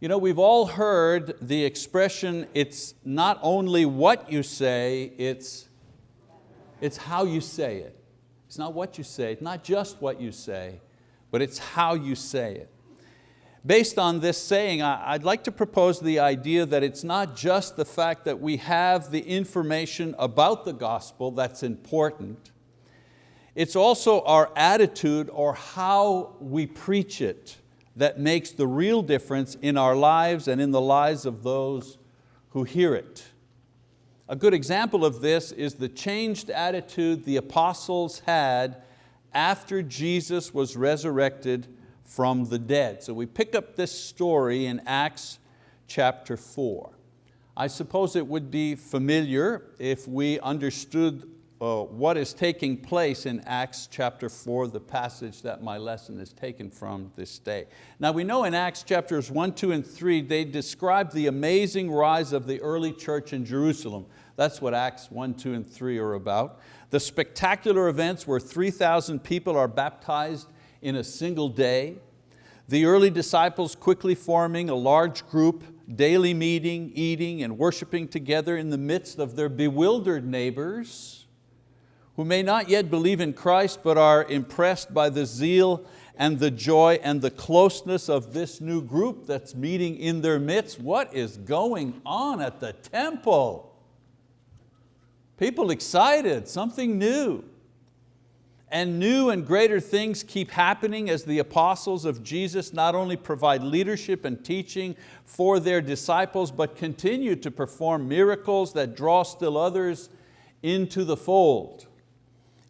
You know, we've all heard the expression, it's not only what you say, it's, it's how you say it. It's not what you say, it's not just what you say, but it's how you say it. Based on this saying, I'd like to propose the idea that it's not just the fact that we have the information about the gospel that's important, it's also our attitude or how we preach it that makes the real difference in our lives and in the lives of those who hear it. A good example of this is the changed attitude the apostles had after Jesus was resurrected from the dead. So we pick up this story in Acts chapter four. I suppose it would be familiar if we understood uh, what is taking place in Acts chapter four, the passage that my lesson is taken from this day. Now we know in Acts chapters one, two, and three, they describe the amazing rise of the early church in Jerusalem. That's what Acts 1, 2, and 3 are about. The spectacular events where 3,000 people are baptized in a single day. The early disciples quickly forming a large group, daily meeting, eating, and worshiping together in the midst of their bewildered neighbors who may not yet believe in Christ but are impressed by the zeal and the joy and the closeness of this new group that's meeting in their midst. What is going on at the temple? People excited, something new. And new and greater things keep happening as the apostles of Jesus not only provide leadership and teaching for their disciples, but continue to perform miracles that draw still others into the fold.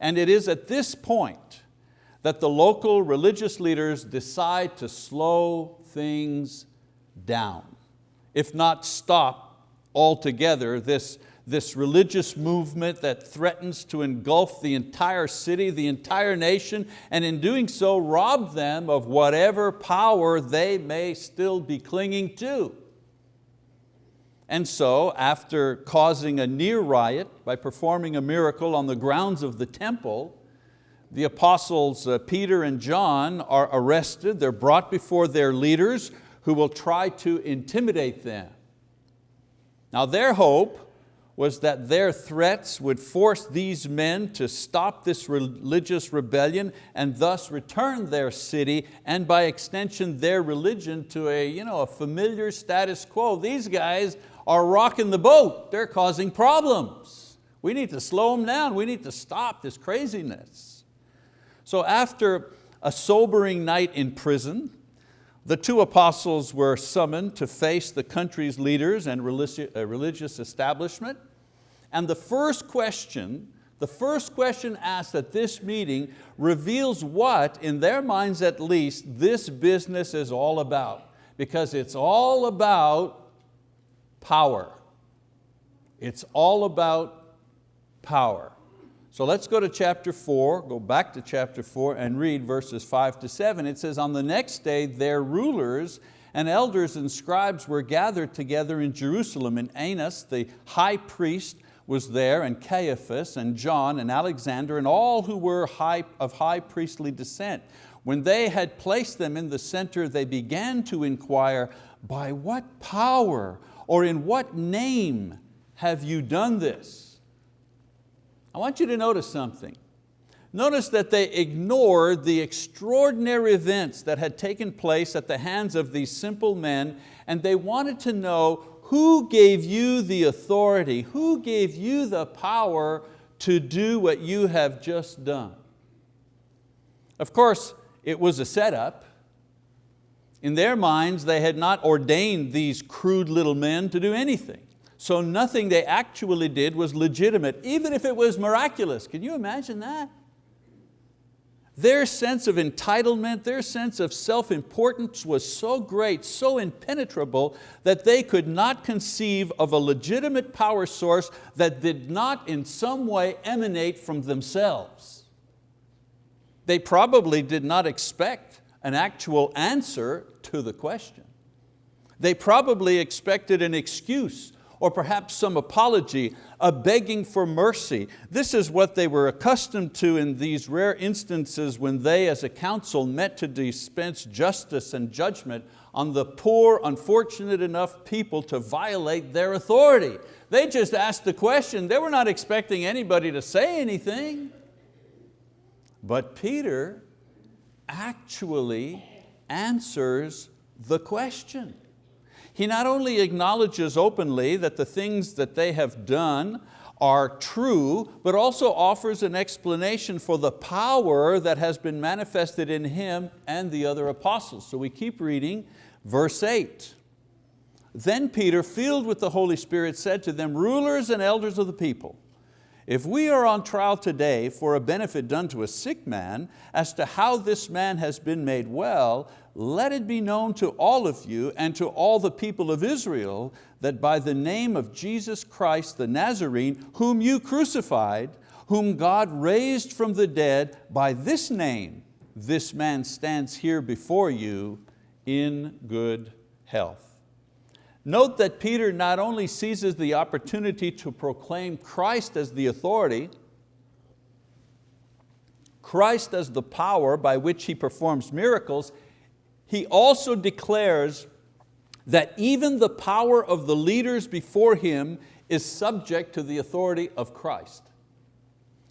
And it is at this point that the local religious leaders decide to slow things down, if not stop altogether this this religious movement that threatens to engulf the entire city, the entire nation, and in doing so rob them of whatever power they may still be clinging to. And so after causing a near riot by performing a miracle on the grounds of the temple, the apostles uh, Peter and John are arrested, they're brought before their leaders who will try to intimidate them. Now their hope was that their threats would force these men to stop this religious rebellion and thus return their city and by extension their religion to a, you know, a familiar status quo. These guys are rocking the boat, they're causing problems. We need to slow them down, we need to stop this craziness. So after a sobering night in prison, the two apostles were summoned to face the country's leaders and uh, religious establishment. And the first question, the first question asked at this meeting reveals what, in their minds at least, this business is all about. Because it's all about power. It's all about power. So let's go to chapter four, go back to chapter four and read verses five to seven. It says, on the next day their rulers and elders and scribes were gathered together in Jerusalem and Annas, the high priest, was there and Caiaphas and John and Alexander and all who were high, of high priestly descent. When they had placed them in the center, they began to inquire, by what power or in what name have you done this? I want you to notice something. Notice that they ignored the extraordinary events that had taken place at the hands of these simple men and they wanted to know who gave you the authority? Who gave you the power to do what you have just done? Of course, it was a setup. In their minds, they had not ordained these crude little men to do anything. So nothing they actually did was legitimate, even if it was miraculous. Can you imagine that? Their sense of entitlement, their sense of self-importance was so great, so impenetrable, that they could not conceive of a legitimate power source that did not in some way emanate from themselves. They probably did not expect an actual answer to the question. They probably expected an excuse or perhaps some apology, a begging for mercy. This is what they were accustomed to in these rare instances when they as a council met to dispense justice and judgment on the poor, unfortunate enough people to violate their authority. They just asked the question, they were not expecting anybody to say anything. But Peter actually answers the question. He not only acknowledges openly that the things that they have done are true, but also offers an explanation for the power that has been manifested in him and the other apostles. So we keep reading verse eight. Then Peter, filled with the Holy Spirit, said to them, rulers and elders of the people, if we are on trial today for a benefit done to a sick man, as to how this man has been made well, let it be known to all of you and to all the people of Israel that by the name of Jesus Christ the Nazarene, whom you crucified, whom God raised from the dead, by this name, this man stands here before you in good health. Note that Peter not only seizes the opportunity to proclaim Christ as the authority, Christ as the power by which He performs miracles, he also declares that even the power of the leaders before him is subject to the authority of Christ.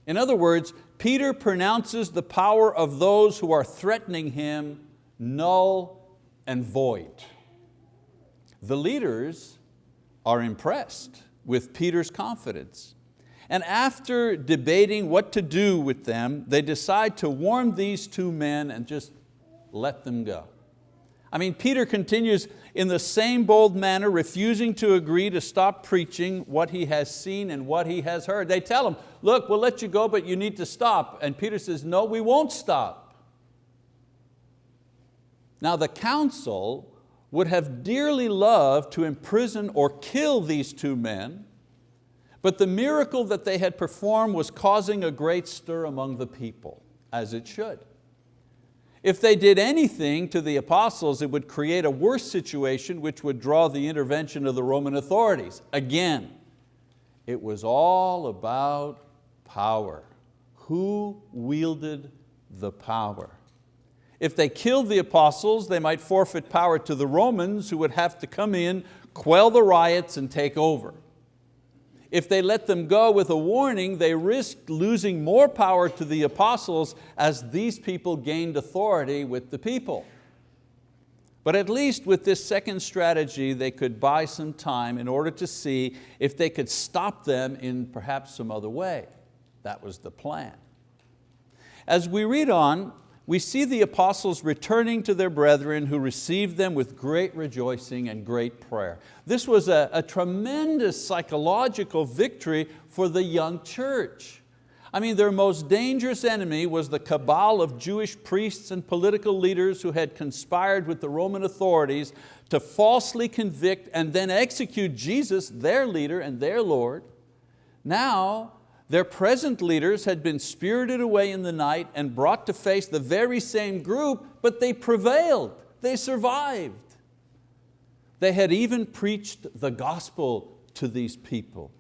In other words, Peter pronounces the power of those who are threatening him null and void. The leaders are impressed with Peter's confidence. And after debating what to do with them, they decide to warn these two men and just let them go. I mean, Peter continues in the same bold manner, refusing to agree to stop preaching what he has seen and what he has heard. They tell him, look, we'll let you go, but you need to stop. And Peter says, no, we won't stop. Now the council would have dearly loved to imprison or kill these two men, but the miracle that they had performed was causing a great stir among the people, as it should. If they did anything to the apostles, it would create a worse situation which would draw the intervention of the Roman authorities. Again, it was all about power. Who wielded the power? If they killed the apostles, they might forfeit power to the Romans who would have to come in, quell the riots and take over. If they let them go with a warning, they risked losing more power to the apostles as these people gained authority with the people. But at least with this second strategy, they could buy some time in order to see if they could stop them in perhaps some other way. That was the plan. As we read on, we see the apostles returning to their brethren who received them with great rejoicing and great prayer. This was a, a tremendous psychological victory for the young church. I mean, their most dangerous enemy was the cabal of Jewish priests and political leaders who had conspired with the Roman authorities to falsely convict and then execute Jesus, their leader and their Lord. Now, their present leaders had been spirited away in the night and brought to face the very same group, but they prevailed, they survived. They had even preached the gospel to these people.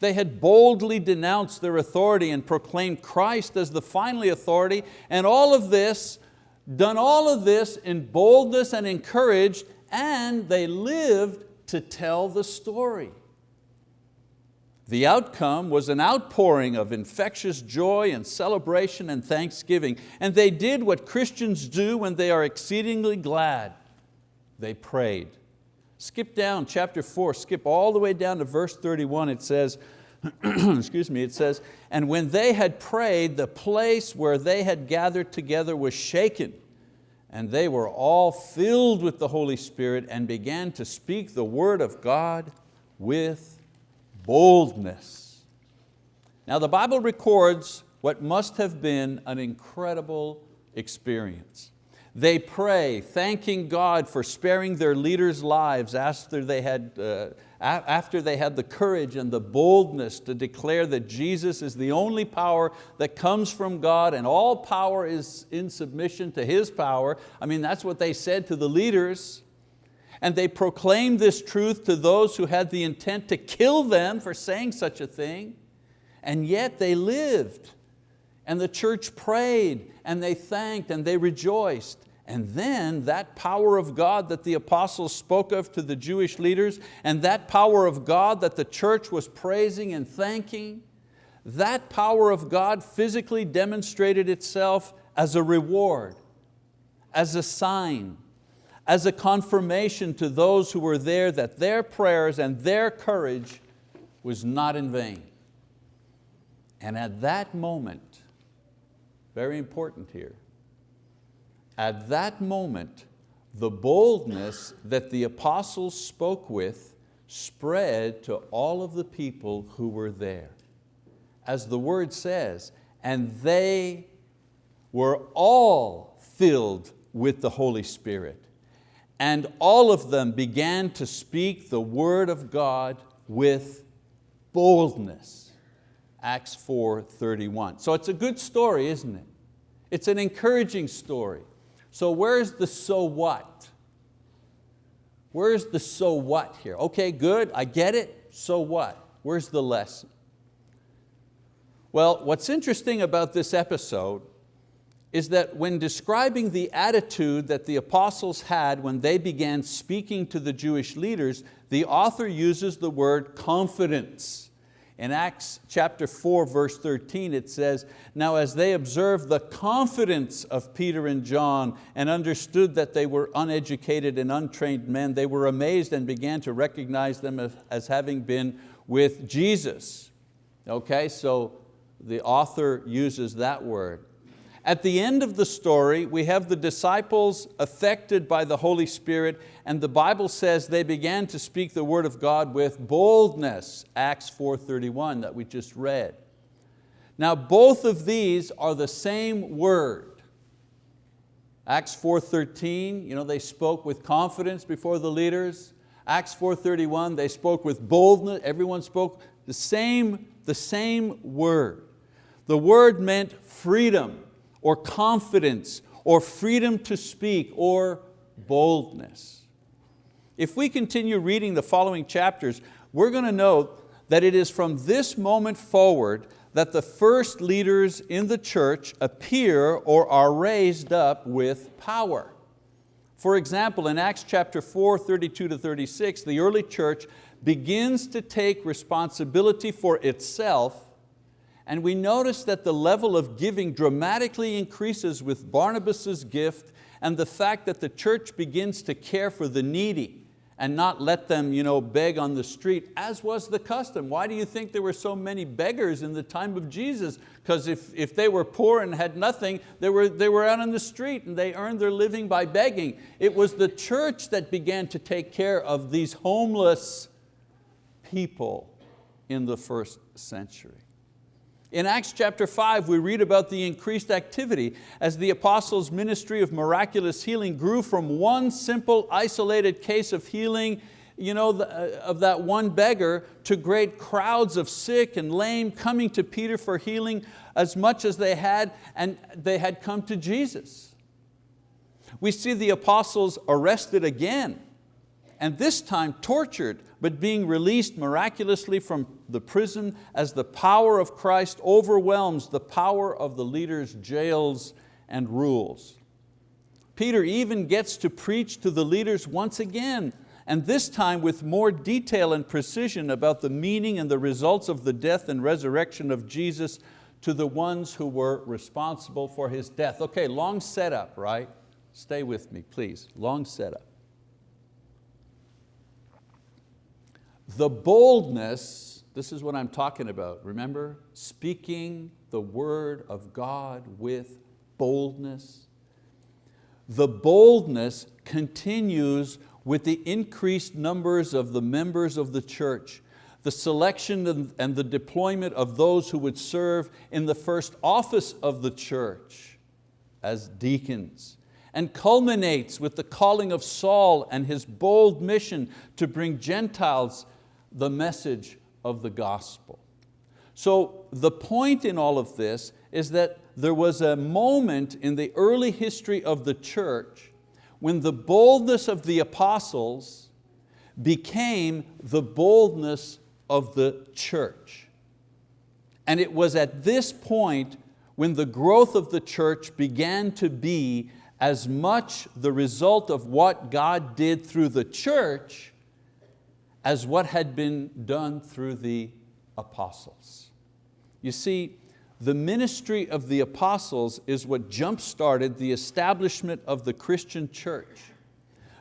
They had boldly denounced their authority and proclaimed Christ as the final authority, and all of this, done all of this in boldness and encouraged, and they lived to tell the story. The outcome was an outpouring of infectious joy and celebration and thanksgiving. And they did what Christians do when they are exceedingly glad. They prayed. Skip down chapter four, skip all the way down to verse 31. It says, excuse me, it says, and when they had prayed, the place where they had gathered together was shaken and they were all filled with the Holy Spirit and began to speak the word of God with boldness. Now the Bible records what must have been an incredible experience. They pray, thanking God for sparing their leaders' lives after they, had, uh, after they had the courage and the boldness to declare that Jesus is the only power that comes from God and all power is in submission to His power. I mean, that's what they said to the leaders. And they proclaimed this truth to those who had the intent to kill them for saying such a thing. And yet they lived. And the church prayed and they thanked and they rejoiced. And then that power of God that the apostles spoke of to the Jewish leaders and that power of God that the church was praising and thanking, that power of God physically demonstrated itself as a reward, as a sign, as a confirmation to those who were there that their prayers and their courage was not in vain. And at that moment, very important here, at that moment, the boldness that the apostles spoke with spread to all of the people who were there. As the word says, and they were all filled with the Holy Spirit. And all of them began to speak the word of God with boldness. Acts 4, 31. So it's a good story, isn't it? It's an encouraging story. So where's the so what? Where's the so what here? Okay, good, I get it, so what? Where's the lesson? Well, what's interesting about this episode is that when describing the attitude that the apostles had when they began speaking to the Jewish leaders, the author uses the word confidence. In Acts chapter 4, verse 13, it says, Now as they observed the confidence of Peter and John and understood that they were uneducated and untrained men, they were amazed and began to recognize them as, having been with Jesus. Okay, so the author uses that word. At the end of the story, we have the disciples affected by the Holy Spirit and the Bible says they began to speak the word of God with boldness, Acts 4.31 that we just read. Now both of these are the same word. Acts 4.13, you know, they spoke with confidence before the leaders. Acts 4.31, they spoke with boldness, everyone spoke the same, the same word. The word meant freedom or confidence or freedom to speak or boldness. If we continue reading the following chapters, we're going to note that it is from this moment forward that the first leaders in the church appear or are raised up with power. For example, in Acts chapter 4, 32 to 36, the early church begins to take responsibility for itself and we notice that the level of giving dramatically increases with Barnabas's gift and the fact that the church begins to care for the needy and not let them you know, beg on the street, as was the custom. Why do you think there were so many beggars in the time of Jesus? Because if, if they were poor and had nothing, they were, they were out on the street and they earned their living by begging. It was the church that began to take care of these homeless people in the first century. In Acts chapter 5, we read about the increased activity as the apostles' ministry of miraculous healing grew from one simple isolated case of healing you know, uh, of that one beggar to great crowds of sick and lame coming to Peter for healing as much as they had and they had come to Jesus. We see the apostles arrested again and this time tortured, but being released miraculously from the prison as the power of Christ overwhelms the power of the leaders' jails and rules. Peter even gets to preach to the leaders once again, and this time with more detail and precision about the meaning and the results of the death and resurrection of Jesus to the ones who were responsible for His death. Okay, long setup, right? Stay with me, please, long setup. The boldness, this is what I'm talking about, remember? Speaking the word of God with boldness. The boldness continues with the increased numbers of the members of the church, the selection and the deployment of those who would serve in the first office of the church as deacons, and culminates with the calling of Saul and his bold mission to bring Gentiles the message of the gospel. So the point in all of this is that there was a moment in the early history of the church when the boldness of the apostles became the boldness of the church. And it was at this point when the growth of the church began to be as much the result of what God did through the church as what had been done through the apostles. You see, the ministry of the apostles is what jump-started the establishment of the Christian church.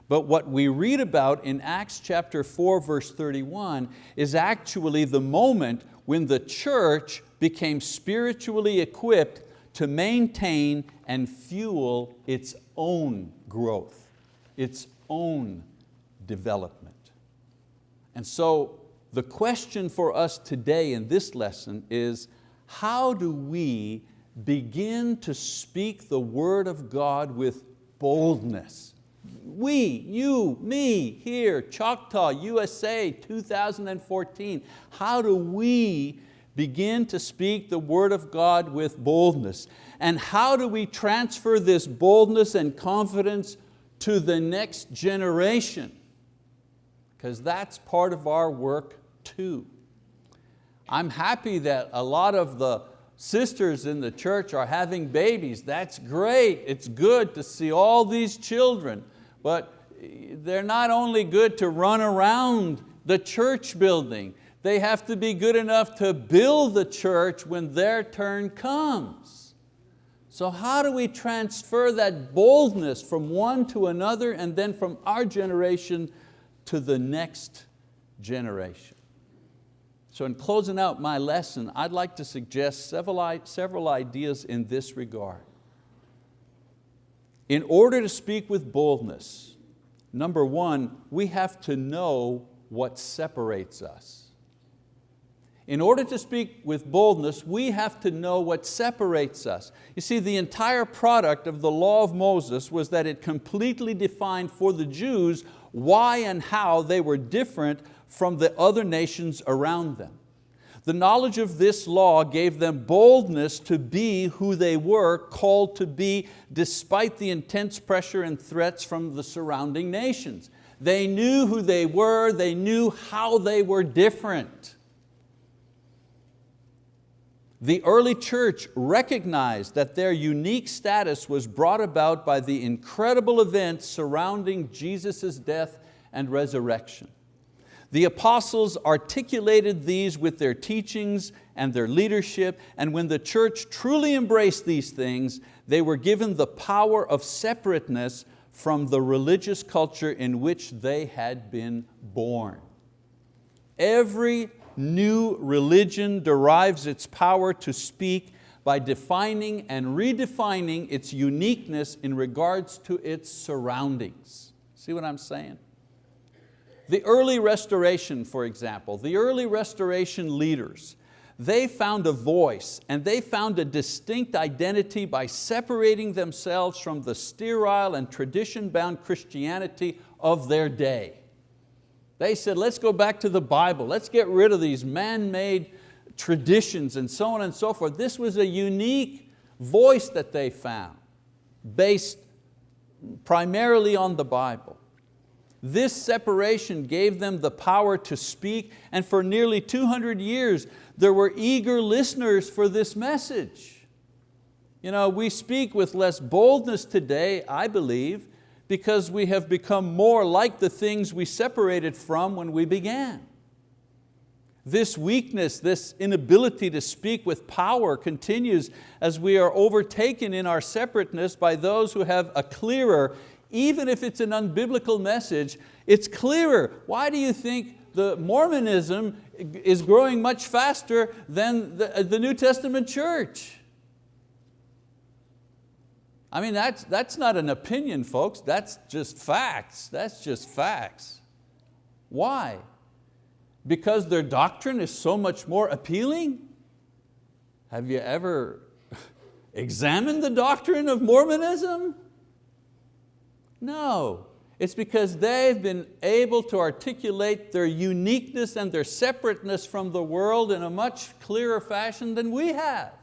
But what we read about in Acts chapter 4 verse 31 is actually the moment when the church became spiritually equipped to maintain and fuel its own growth, its own development. And so the question for us today in this lesson is, how do we begin to speak the word of God with boldness? We, you, me, here, Choctaw, USA, 2014. How do we begin to speak the word of God with boldness? And how do we transfer this boldness and confidence to the next generation? Because that's part of our work too. I'm happy that a lot of the sisters in the church are having babies. That's great, it's good to see all these children, but they're not only good to run around the church building, they have to be good enough to build the church when their turn comes. So how do we transfer that boldness from one to another and then from our generation to the next generation? So in closing out my lesson, I'd like to suggest several, several ideas in this regard. In order to speak with boldness, number one, we have to know what separates us. In order to speak with boldness, we have to know what separates us. You see, the entire product of the law of Moses was that it completely defined for the Jews why and how they were different from the other nations around them. The knowledge of this law gave them boldness to be who they were called to be despite the intense pressure and threats from the surrounding nations. They knew who they were, they knew how they were different. The early church recognized that their unique status was brought about by the incredible events surrounding Jesus' death and resurrection. The apostles articulated these with their teachings and their leadership, and when the church truly embraced these things, they were given the power of separateness from the religious culture in which they had been born. Every new religion derives its power to speak by defining and redefining its uniqueness in regards to its surroundings. See what I'm saying? The early restoration, for example, the early restoration leaders, they found a voice and they found a distinct identity by separating themselves from the sterile and tradition-bound Christianity of their day. They said, let's go back to the Bible, let's get rid of these man-made traditions and so on and so forth. This was a unique voice that they found, based primarily on the Bible. This separation gave them the power to speak and for nearly 200 years there were eager listeners for this message. You know, we speak with less boldness today, I believe, because we have become more like the things we separated from when we began. This weakness, this inability to speak with power continues as we are overtaken in our separateness by those who have a clearer even if it's an unbiblical message, it's clearer. Why do you think the Mormonism is growing much faster than the, uh, the New Testament church? I mean, that's, that's not an opinion, folks. That's just facts. That's just facts. Why? Because their doctrine is so much more appealing? Have you ever examined the doctrine of Mormonism? No, it's because they've been able to articulate their uniqueness and their separateness from the world in a much clearer fashion than we have.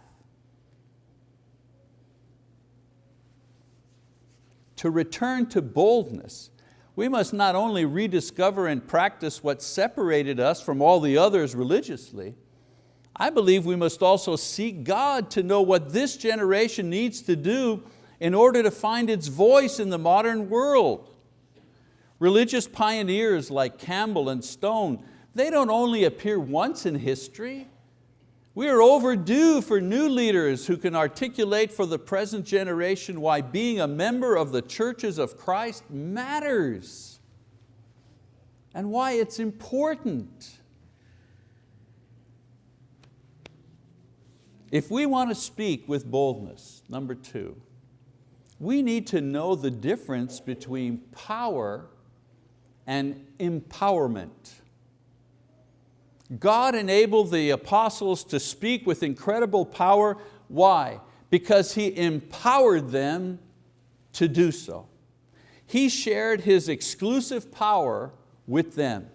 To return to boldness, we must not only rediscover and practice what separated us from all the others religiously, I believe we must also seek God to know what this generation needs to do in order to find its voice in the modern world. Religious pioneers like Campbell and Stone, they don't only appear once in history, we are overdue for new leaders who can articulate for the present generation why being a member of the churches of Christ matters and why it's important. If we want to speak with boldness, number two, we need to know the difference between power and empowerment. God enabled the apostles to speak with incredible power. Why? Because He empowered them to do so. He shared His exclusive power with them.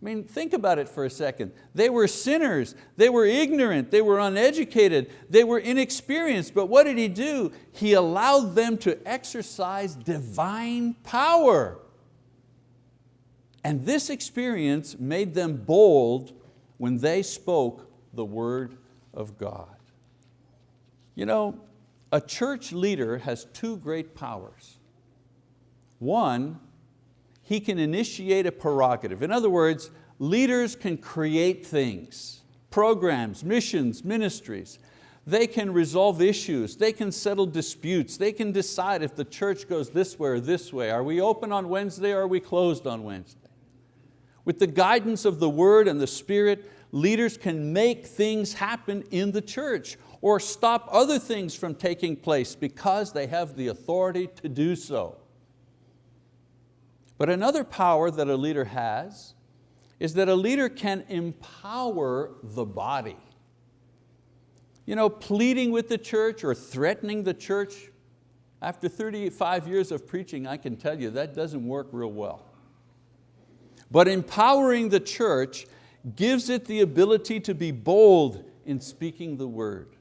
I mean, think about it for a second. They were sinners, they were ignorant, they were uneducated, they were inexperienced, but what did He do? He allowed them to exercise divine power. And this experience made them bold when they spoke the word of God. You know, a church leader has two great powers. One, he can initiate a prerogative. In other words, leaders can create things, programs, missions, ministries. They can resolve issues, they can settle disputes, they can decide if the church goes this way or this way. Are we open on Wednesday or are we closed on Wednesday? With the guidance of the word and the spirit, leaders can make things happen in the church or stop other things from taking place because they have the authority to do so. But another power that a leader has is that a leader can empower the body. You know, pleading with the church or threatening the church, after 35 years of preaching, I can tell you that doesn't work real well. But empowering the church gives it the ability to be bold in speaking the word.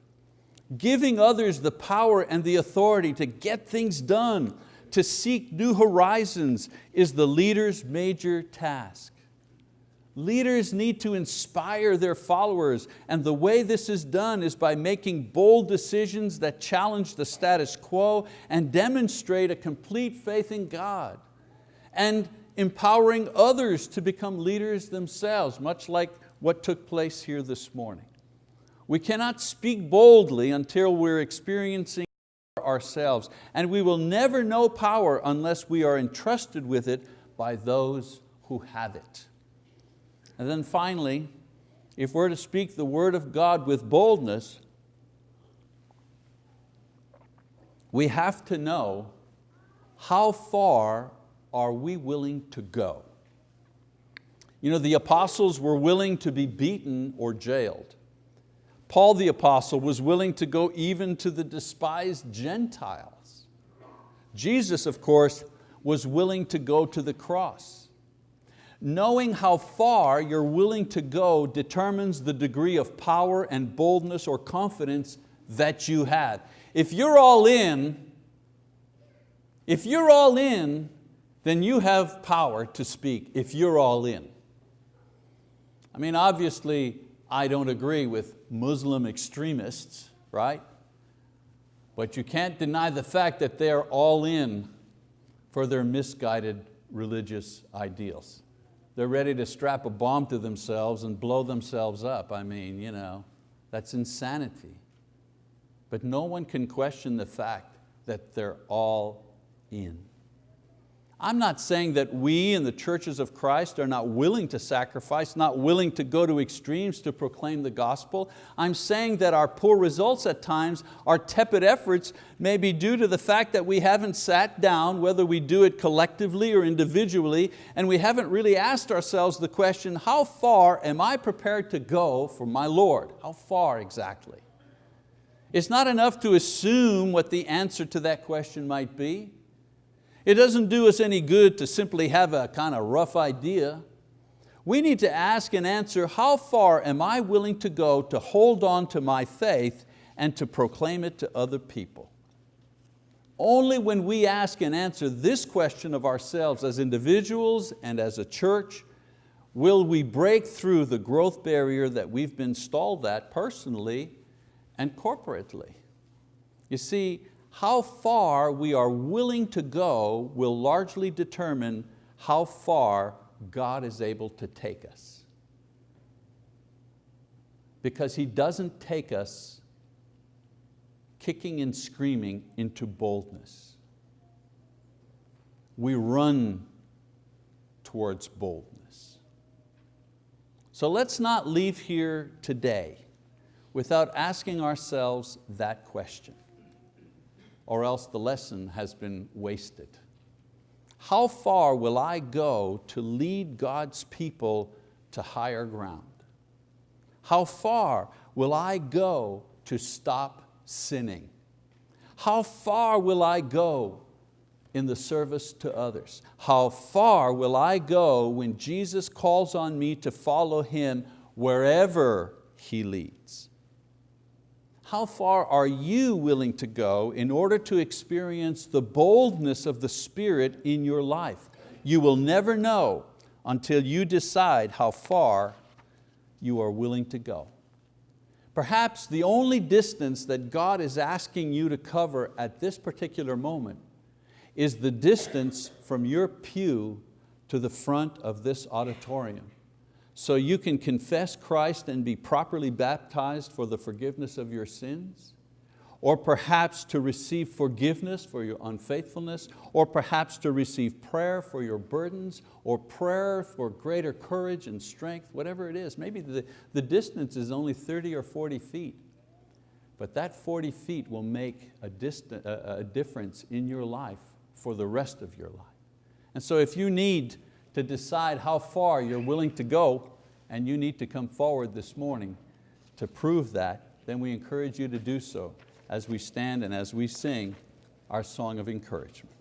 Giving others the power and the authority to get things done, to seek new horizons is the leader's major task. Leaders need to inspire their followers and the way this is done is by making bold decisions that challenge the status quo and demonstrate a complete faith in God. And empowering others to become leaders themselves, much like what took place here this morning. We cannot speak boldly until we're experiencing ourselves, and we will never know power unless we are entrusted with it by those who have it. And then finally, if we're to speak the word of God with boldness, we have to know how far are we willing to go? You know, the apostles were willing to be beaten or jailed. Paul the apostle was willing to go even to the despised Gentiles. Jesus, of course, was willing to go to the cross. Knowing how far you're willing to go determines the degree of power and boldness or confidence that you have. If you're all in, if you're all in, then you have power to speak if you're all in. I mean, obviously, I don't agree with Muslim extremists, right? But you can't deny the fact that they're all in for their misguided religious ideals. They're ready to strap a bomb to themselves and blow themselves up. I mean, you know, that's insanity. But no one can question the fact that they're all in. I'm not saying that we in the churches of Christ are not willing to sacrifice, not willing to go to extremes to proclaim the gospel. I'm saying that our poor results at times, our tepid efforts may be due to the fact that we haven't sat down, whether we do it collectively or individually, and we haven't really asked ourselves the question, how far am I prepared to go for my Lord? How far exactly? It's not enough to assume what the answer to that question might be. It doesn't do us any good to simply have a kind of rough idea. We need to ask and answer, how far am I willing to go to hold on to my faith and to proclaim it to other people? Only when we ask and answer this question of ourselves as individuals and as a church will we break through the growth barrier that we've been stalled at personally and corporately. You see, how far we are willing to go will largely determine how far God is able to take us. Because He doesn't take us kicking and screaming into boldness. We run towards boldness. So let's not leave here today without asking ourselves that question, or else the lesson has been wasted. How far will I go to lead God's people to higher ground? How far will I go to stop sinning? How far will I go in the service to others? How far will I go when Jesus calls on me to follow Him wherever He leads? How far are you willing to go in order to experience the boldness of the Spirit in your life? You will never know until you decide how far you are willing to go. Perhaps the only distance that God is asking you to cover at this particular moment is the distance from your pew to the front of this auditorium so you can confess Christ and be properly baptized for the forgiveness of your sins? Or perhaps to receive forgiveness for your unfaithfulness, or perhaps to receive prayer for your burdens, or prayer for greater courage and strength, whatever it is. Maybe the, the distance is only 30 or 40 feet, but that 40 feet will make a, a, a difference in your life for the rest of your life. And so if you need to decide how far you're willing to go and you need to come forward this morning to prove that, then we encourage you to do so as we stand and as we sing our song of encouragement.